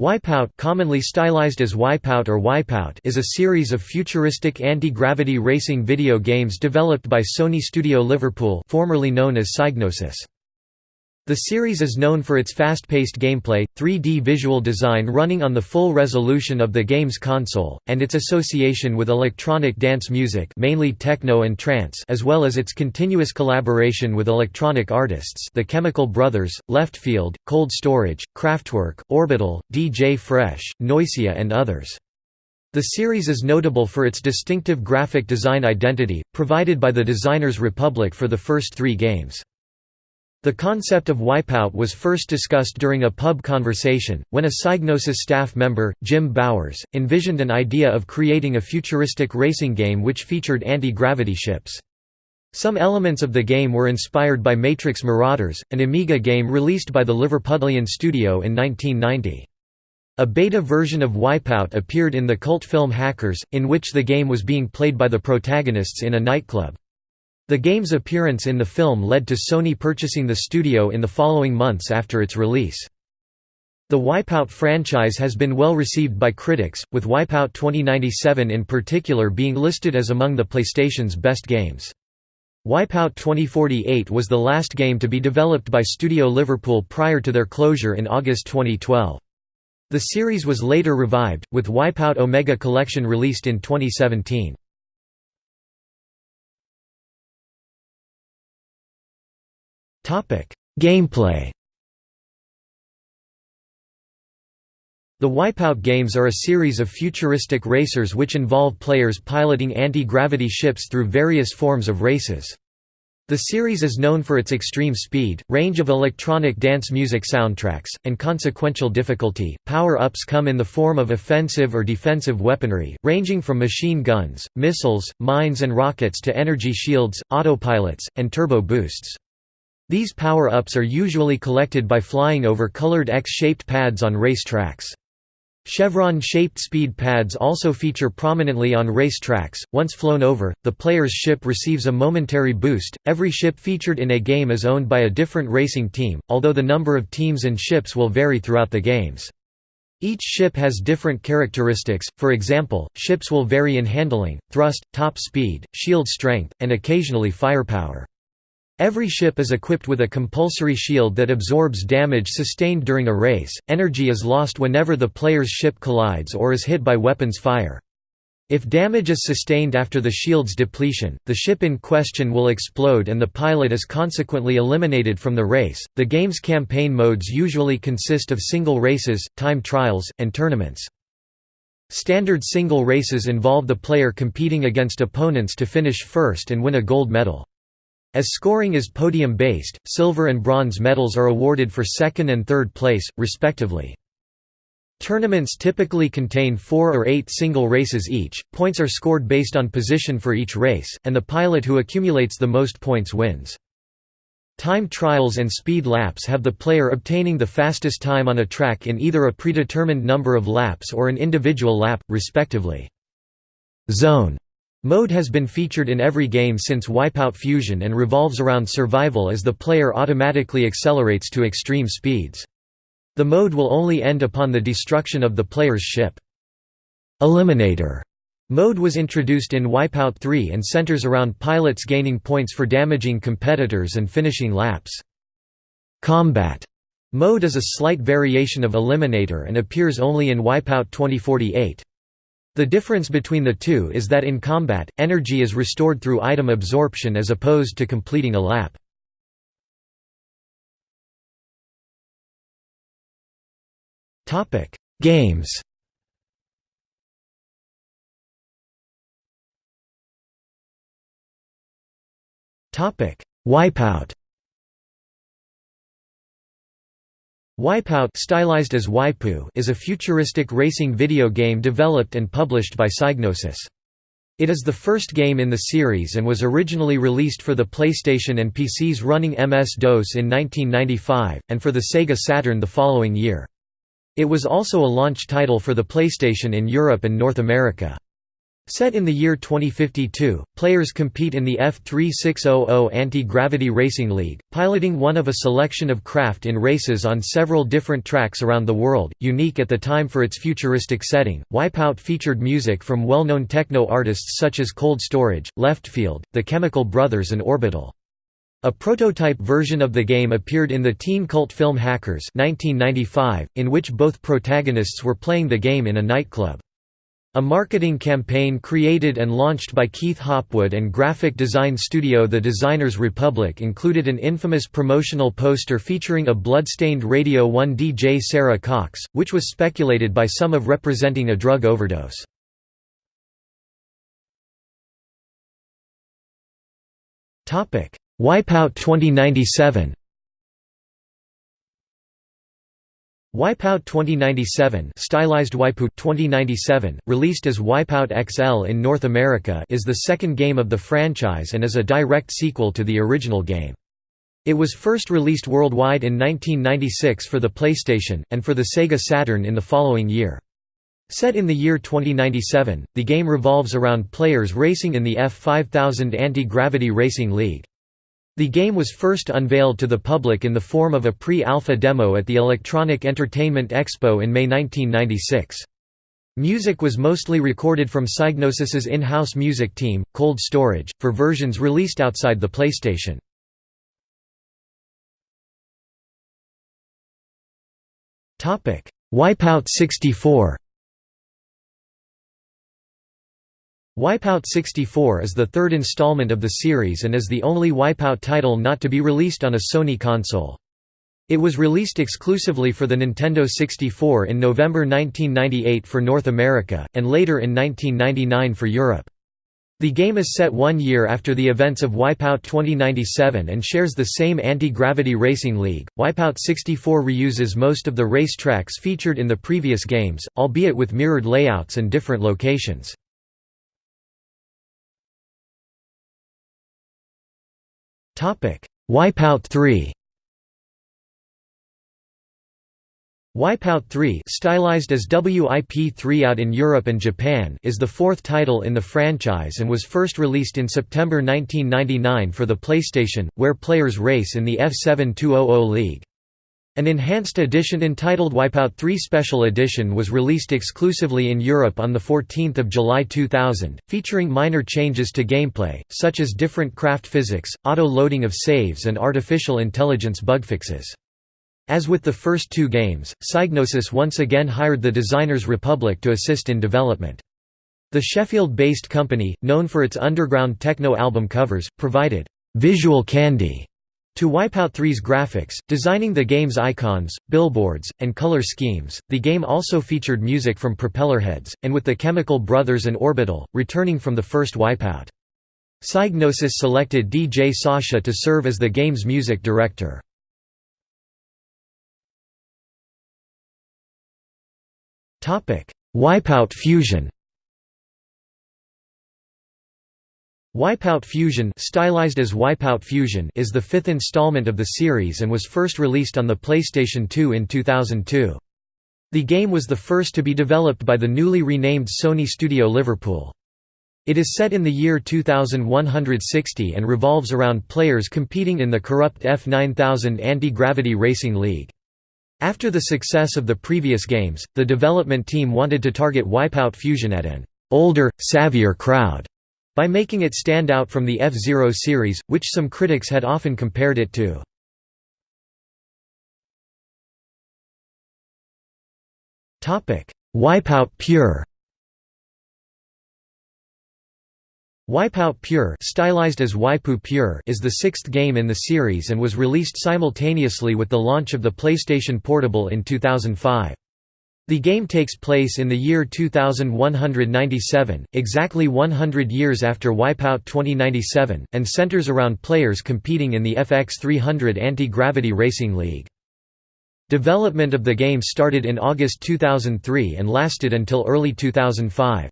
Wipeout commonly stylized as Wipeout or Wipeout is a series of futuristic anti-gravity racing video games developed by Sony Studio Liverpool formerly known as Psygnosis. The series is known for its fast-paced gameplay, 3D visual design running on the full resolution of the game's console, and its association with electronic dance music mainly techno and trance as well as its continuous collaboration with electronic artists The Chemical Brothers, Leftfield, Cold Storage, Kraftwerk, Orbital, DJ Fresh, Noisia and others. The series is notable for its distinctive graphic design identity, provided by the Designers Republic for the first three games. The concept of wipeout was first discussed during a pub conversation, when a Psygnosis staff member, Jim Bowers, envisioned an idea of creating a futuristic racing game which featured anti-gravity ships. Some elements of the game were inspired by Matrix Marauders, an Amiga game released by the Liverpudlian studio in 1990. A beta version of Wipeout appeared in the cult film Hackers, in which the game was being played by the protagonists in a nightclub. The game's appearance in the film led to Sony purchasing the studio in the following months after its release. The Wipeout franchise has been well received by critics, with Wipeout 2097 in particular being listed as among the PlayStation's best games. Wipeout 2048 was the last game to be developed by Studio Liverpool prior to their closure in August 2012. The series was later revived, with Wipeout Omega Collection released in 2017. Gameplay The Wipeout games are a series of futuristic racers which involve players piloting anti-gravity ships through various forms of races. The series is known for its extreme speed, range of electronic dance music soundtracks, and consequential difficulty. Power ups come in the form of offensive or defensive weaponry, ranging from machine guns, missiles, mines, and rockets to energy shields, autopilots, and turbo boosts. These power-ups are usually collected by flying over colored X-shaped pads on race tracks. Chevron-shaped speed pads also feature prominently on race tracks. Once flown over, the player's ship receives a momentary boost. Every ship featured in a game is owned by a different racing team, although the number of teams and ships will vary throughout the games. Each ship has different characteristics, for example, ships will vary in handling, thrust, top speed, shield strength, and occasionally firepower. Every ship is equipped with a compulsory shield that absorbs damage sustained during a race. Energy is lost whenever the player's ship collides or is hit by weapons fire. If damage is sustained after the shield's depletion, the ship in question will explode and the pilot is consequently eliminated from the race. The game's campaign modes usually consist of single races, time trials, and tournaments. Standard single races involve the player competing against opponents to finish first and win a gold medal. As scoring is podium-based, silver and bronze medals are awarded for second and third place, respectively. Tournaments typically contain four or eight single races each, points are scored based on position for each race, and the pilot who accumulates the most points wins. Time trials and speed laps have the player obtaining the fastest time on a track in either a predetermined number of laps or an individual lap, respectively. Zone Mode has been featured in every game since Wipeout Fusion and revolves around survival as the player automatically accelerates to extreme speeds. The mode will only end upon the destruction of the player's ship. Eliminator mode was introduced in Wipeout 3 and centers around pilots gaining points for damaging competitors and finishing laps. Combat mode is a slight variation of Eliminator and appears only in Wipeout 2048. The difference between the two is that in combat, energy is restored through item absorption as opposed to completing a lap. Games Wipeout Wipeout stylized as Waipu is a futuristic racing video game developed and published by Psygnosis. It is the first game in the series and was originally released for the PlayStation and PCs running MS-DOS in 1995, and for the Sega Saturn the following year. It was also a launch title for the PlayStation in Europe and North America. Set in the year 2052, players compete in the F3600 Anti-Gravity Racing League, piloting one of a selection of craft in races on several different tracks around the world, unique at the time for its futuristic setting. Wipeout featured music from well-known techno artists such as Cold Storage, Leftfield, The Chemical Brothers and Orbital. A prototype version of the game appeared in the teen cult film Hackers 1995, in which both protagonists were playing the game in a nightclub. A marketing campaign created and launched by Keith Hopwood and graphic design studio The Designers Republic included an infamous promotional poster featuring a blood-stained Radio 1 DJ Sara Cox, which was speculated by some of representing a drug overdose. Wipeout 2097 Wipeout 2097 stylized Wipeout 2097, released as Wipeout XL in North America is the second game of the franchise and is a direct sequel to the original game. It was first released worldwide in 1996 for the PlayStation, and for the Sega Saturn in the following year. Set in the year 2097, the game revolves around players racing in the F5000 Anti-Gravity Racing League. The game was first unveiled to the public in the form of a pre-alpha demo at the Electronic Entertainment Expo in May 1996. Music was mostly recorded from Psygnosis's in-house music team, Cold Storage, for versions released outside the PlayStation. Wipeout 64 Wipeout 64 is the third installment of the series and is the only Wipeout title not to be released on a Sony console. It was released exclusively for the Nintendo 64 in November 1998 for North America, and later in 1999 for Europe. The game is set one year after the events of Wipeout 2097 and shares the same anti-gravity racing league. Wipeout 64 reuses most of the race tracks featured in the previous games, albeit with mirrored layouts and different locations. Wipeout 3 Wipeout 3 stylized as WIP3 out in Europe and Japan is the fourth title in the franchise and was first released in September 1999 for the PlayStation, where players race in the F7200 League. An enhanced edition entitled Wipeout 3 Special Edition was released exclusively in Europe on 14 July 2000, featuring minor changes to gameplay, such as different craft physics, auto-loading of saves and artificial intelligence bug fixes. As with the first two games, Psygnosis once again hired the Designers Republic to assist in development. The Sheffield-based company, known for its underground techno album covers, provided «visual candy» To Wipeout 3's graphics, designing the game's icons, billboards, and color schemes, the game also featured music from Propellerheads, and with the Chemical Brothers and Orbital, returning from the first Wipeout. Psygnosis selected DJ Sasha to serve as the game's music director. Wipeout Fusion Wipeout Fusion, stylized as Wipeout Fusion is the fifth installment of the series and was first released on the PlayStation 2 in 2002. The game was the first to be developed by the newly renamed Sony Studio Liverpool. It is set in the year 2160 and revolves around players competing in the corrupt F9000 Anti-Gravity Racing League. After the success of the previous games, the development team wanted to target Wipeout Fusion at an older, savvier crowd by making it stand out from the F-Zero series, which some critics had often compared it to. Wipeout Pure Wipeout Pure, stylized as Waipu Pure is the sixth game in the series and was released simultaneously with the launch of the PlayStation Portable in 2005. The game takes place in the year 2197, exactly 100 years after Wipeout 2097, and centers around players competing in the FX300 Anti-Gravity Racing League. Development of the game started in August 2003 and lasted until early 2005.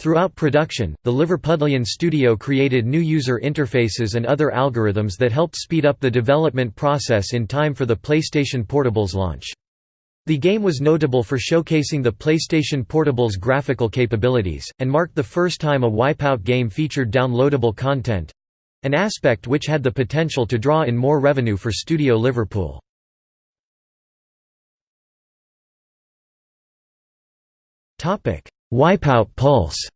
Throughout production, the Liverpudlian studio created new user interfaces and other algorithms that helped speed up the development process in time for the PlayStation Portable's launch. The game was notable for showcasing the PlayStation Portable's graphical capabilities, and marked the first time a Wipeout game featured downloadable content—an aspect which had the potential to draw in more revenue for Studio Liverpool. Wipeout Pulse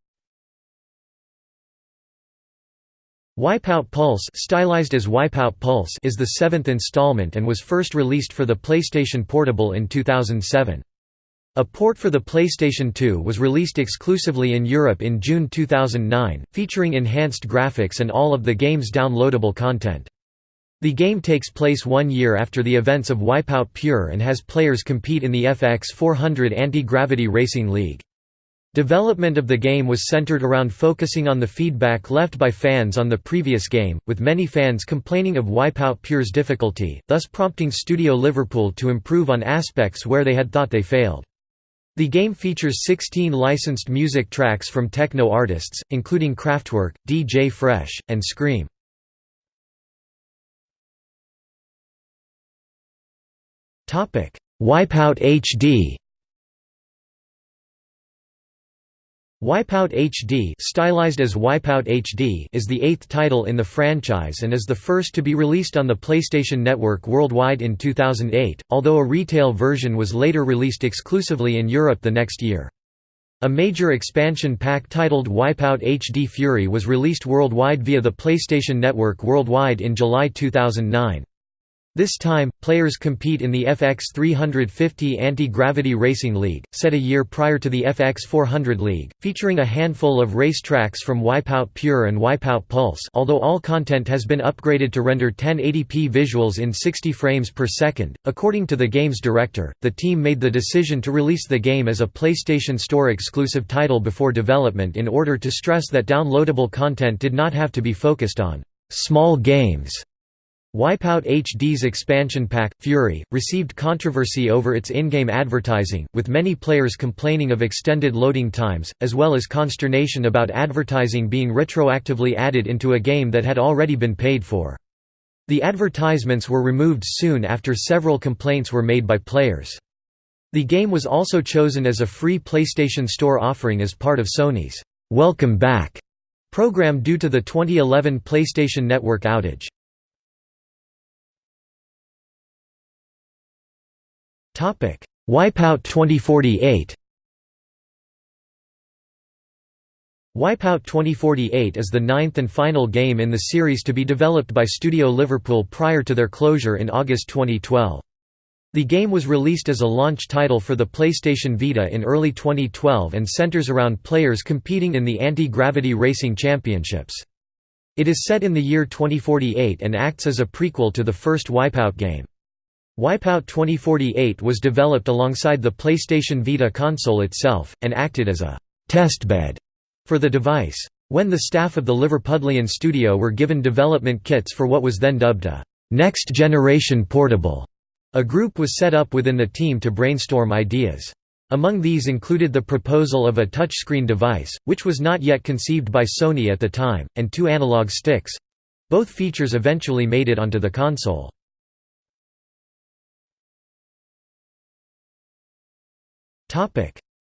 Wipeout Pulse, stylized as Wipeout Pulse is the seventh installment and was first released for the PlayStation Portable in 2007. A port for the PlayStation 2 was released exclusively in Europe in June 2009, featuring enhanced graphics and all of the game's downloadable content. The game takes place one year after the events of Wipeout Pure and has players compete in the FX 400 Anti-Gravity Racing League. Development of the game was centered around focusing on the feedback left by fans on the previous game, with many fans complaining of Wipeout Pure's difficulty, thus prompting Studio Liverpool to improve on aspects where they had thought they failed. The game features 16 licensed music tracks from techno artists, including Kraftwerk, DJ Fresh, and Skream. Wipeout HD Wipeout HD, stylized as Wipeout HD is the eighth title in the franchise and is the first to be released on the PlayStation Network worldwide in 2008, although a retail version was later released exclusively in Europe the next year. A major expansion pack titled Wipeout HD Fury was released worldwide via the PlayStation Network worldwide in July 2009. This time, players compete in the FX 350 Anti-Gravity Racing League, set a year prior to the FX 400 League, featuring a handful of race tracks from Wipeout Pure and Wipeout Pulse although all content has been upgraded to render 1080p visuals in 60 frames per second. According to the game's director, the team made the decision to release the game as a PlayStation Store exclusive title before development in order to stress that downloadable content did not have to be focused on small games Wipeout HD's expansion pack, Fury, received controversy over its in-game advertising, with many players complaining of extended loading times, as well as consternation about advertising being retroactively added into a game that had already been paid for. The advertisements were removed soon after several complaints were made by players. The game was also chosen as a free PlayStation Store offering as part of Sony's «Welcome Back» program due to the 2011 PlayStation Network outage. Wipeout 2048. Wipeout 2048 is the ninth and final game in the series to be developed by Studio Liverpool prior to their closure in August 2012. The game was released as a launch title for the PlayStation Vita in early 2012 and centers around players competing in the Anti-Gravity Racing Championships. It is set in the year 2048 and acts as a prequel to the first Wipeout game. Wipeout 2048 was developed alongside the PlayStation Vita console itself, and acted as a «testbed» for the device. When the staff of the Liverpudlian studio were given development kits for what was then dubbed a «next generation portable», a group was set up within the team to brainstorm ideas. Among these included the proposal of a touchscreen device, which was not yet conceived by Sony at the time, and two analog sticks—both features eventually made it onto the console.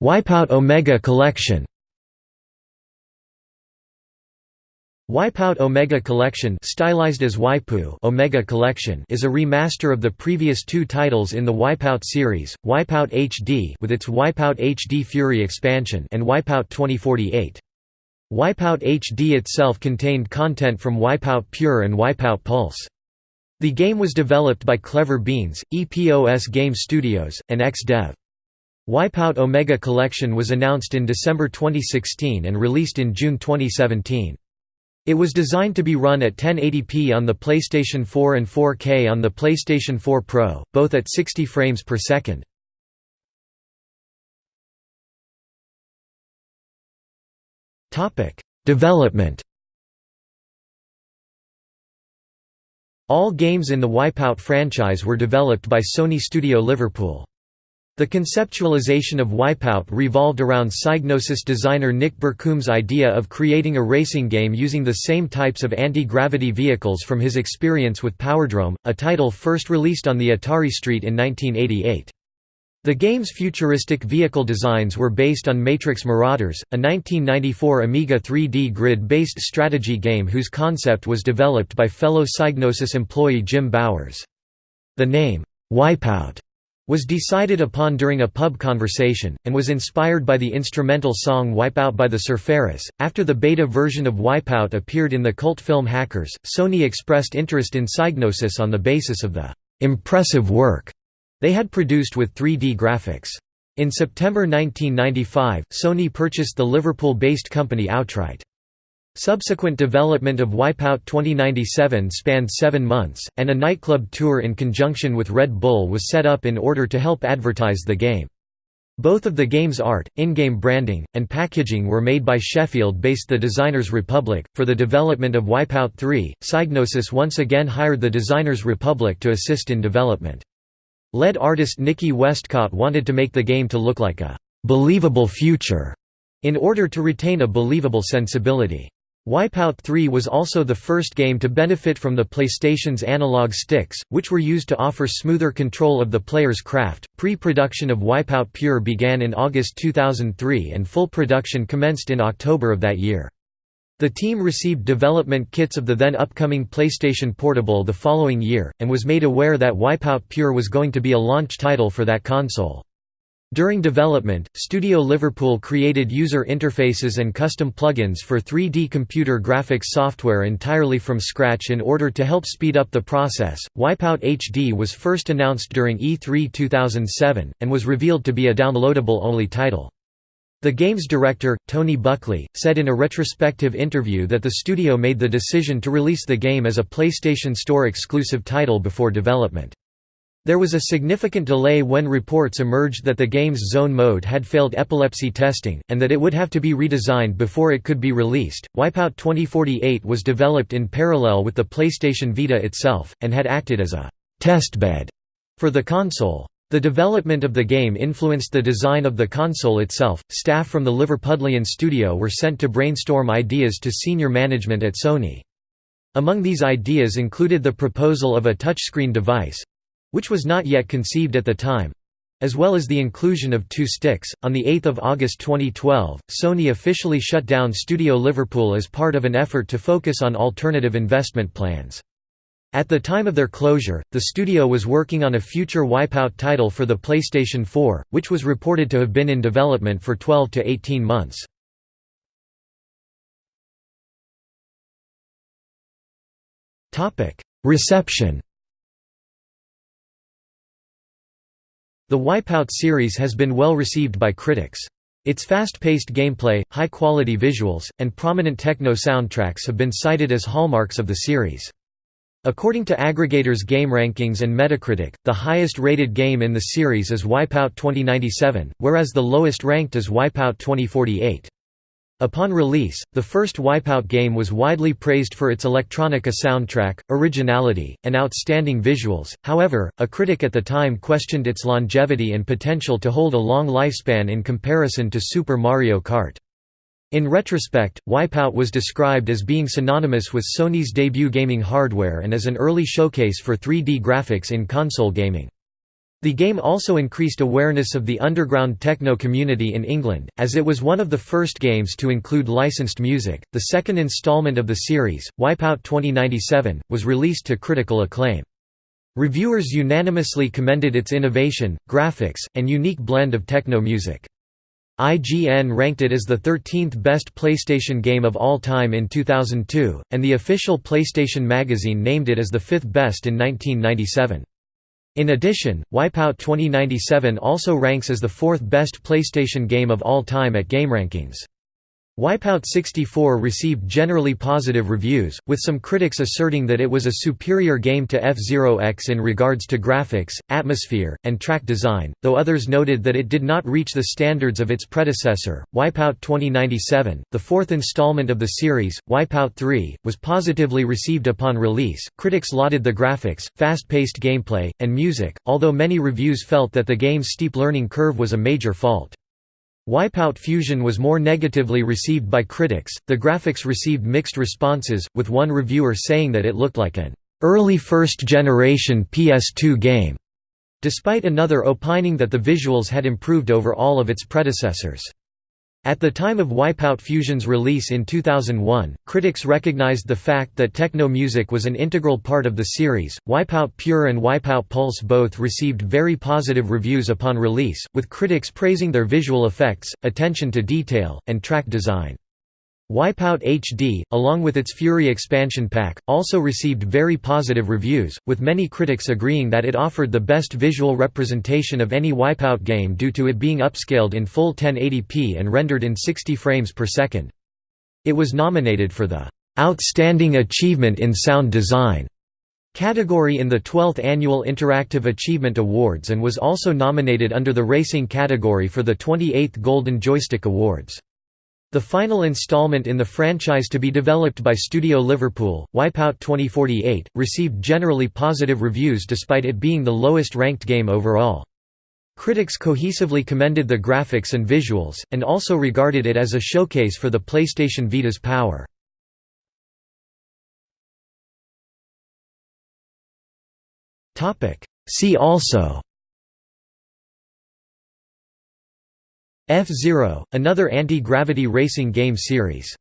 Wipeout Omega Collection Wipeout Omega Collection stylized as Waipu Omega Collection is a remaster of the previous two titles in the Wipeout series, Wipeout HD with its Wipeout HD Fury expansion and Wipeout 2048. Wipeout HD itself contained content from Wipeout Pure and Wipeout Pulse. The game was developed by Clever Beans, EPOS Game Studios, and XDev. Wipeout Omega Collection was announced in December 2016 and released in June 2017. It was designed to be run at 1080p on the PlayStation 4 and 4K on the PlayStation 4 Pro, both at 60 frames per second. Development All games in the Wipeout franchise were developed by Sony Studio Liverpool. The conceptualization of Wipeout revolved around Psygnosis designer Nick Burcombe's idea of creating a racing game using the same types of anti-gravity vehicles from his experience with Powerdrome, a title first released on the Atari ST in 1988. The game's futuristic vehicle designs were based on Matrix Marauders, a 1994 Amiga 3D grid-based strategy game whose concept was developed by fellow Psygnosis employee Jim Bowers. The name, Wipeout, was decided upon during a pub conversation, and was inspired by the instrumental song Wipeout by the Surfaris. After the beta version of Wipeout appeared in the cult film Hackers, Sony expressed interest in Psygnosis on the basis of the impressive work they had produced with 3D graphics. In September 1995, Sony purchased the Liverpool-based company outright. Subsequent development of Wipeout 2097 spanned seven months, and a nightclub tour in conjunction with Red Bull was set up in order to help advertise the game. Both of the game's art, in-game branding, and packaging were made by Sheffield-based The Designers Republic. For the development of Wipeout 3, Psygnosis once again hired the Designers Republic to assist in development. Lead artist Nikki Westcott wanted to make the game to look like a «believable future» in order to retain a believable sensibility. Wipeout 3 was also the first game to benefit from the PlayStation's analog sticks, which were used to offer smoother control of the player's craft. Pre production of Wipeout Pure began in August 2003 and full production commenced in October of that year. The team received development kits of the then upcoming PlayStation Portable the following year, and was made aware that Wipeout Pure was going to be a launch title for that console. During development, Studio Liverpool created user interfaces and custom plugins for 3D computer graphics software entirely from scratch in order to help speed up the process. Wipeout HD was first announced during E3 2007, and was revealed to be a downloadable only title. The game's director, Tony Buckley, said in a retrospective interview that the studio made the decision to release the game as a PlayStation Store exclusive title before development. There was a significant delay when reports emerged that the game's zone mode had failed epilepsy testing, and that it would have to be redesigned before it could be released. Wipeout 2048 was developed in parallel with the PlayStation Vita itself, and had acted as a testbed for the console. The development of the game influenced the design of the console itself. Staff from the Liverpudlian studio were sent to brainstorm ideas to senior management at Sony. Among these ideas included the proposal of a touchscreen device which was not yet conceived at the time as well as the inclusion of two sticks. On 8 August 2012, Sony officially shut down Studio Liverpool as part of an effort to focus on alternative investment plans. At the time of their closure, the studio was working on a future Wipeout title for the PlayStation 4, which was reported to have been in development for 12 to 18 months. Reception The Wipeout series has been well received by critics. Its fast-paced gameplay, high-quality visuals, and prominent techno soundtracks have been cited as hallmarks of the series. According to aggregators game rankings and Metacritic, the highest-rated game in the series is Wipeout 2097, whereas the lowest ranked is Wipeout 2048. Upon release, the first Wipeout game was widely praised for its electronica soundtrack, originality, and outstanding visuals, however, a critic at the time questioned its longevity and potential to hold a long lifespan in comparison to Super Mario Kart. In retrospect, Wipeout was described as being synonymous with Sony's debut gaming hardware and as an early showcase for 3D graphics in console gaming. The game also increased awareness of the underground techno community in England, as it was one of the first games to include licensed music. The second installment of the series, Wipeout 2097, was released to critical acclaim. Reviewers unanimously commended its innovation, graphics, and unique blend of techno music. IGN ranked it as the 13th best PlayStation game of all time in 2002, and the official PlayStation magazine named it as the fifth best in 1997. In addition, Wipeout 2097 also ranks as the fourth best PlayStation game of all time at GameRankings. Wipeout 64 received generally positive reviews, with some critics asserting that it was a superior game to F-Zero X in regards to graphics, atmosphere, and track design, though others noted that it did not reach the standards of its predecessor. Wipeout 2097, the fourth installment of the series, Wipeout 3, was positively received upon release. Critics lauded the graphics, fast-paced gameplay, and music, although many reviews felt that the game's steep learning curve was a major fault. Wipeout Fusion was more negatively received by critics. The graphics received mixed responses, with one reviewer saying that it looked like an early first generation PS2 game. despite another opining that the visuals had improved over all of its predecessors. At the time of Wipeout Fusion's release in 2001, critics recognized the fact that techno music was an integral part of the series. Wipeout Pure and Wipeout Pulse both received very positive reviews upon release, with critics praising their visual effects, attention to detail, and track design. Wipeout HD, along with its Fury expansion pack, also received very positive reviews, with many critics agreeing that it offered the best visual representation of any Wipeout game due to it being upscaled in full 1080p and rendered in 60 frames per second. It was nominated for the "'Outstanding Achievement in Sound Design' category in the 12th Annual Interactive Achievement Awards and was also nominated under the Racing category for the 28th Golden Joystick Awards. The final installment in the franchise to be developed by Studio Liverpool, Wipeout 2048, received generally positive reviews despite it being the lowest ranked game overall. Critics cohesively commended the graphics and visuals, and also regarded it as a showcase for the PlayStation Vita's power. See also F-Zero, another anti-gravity racing game series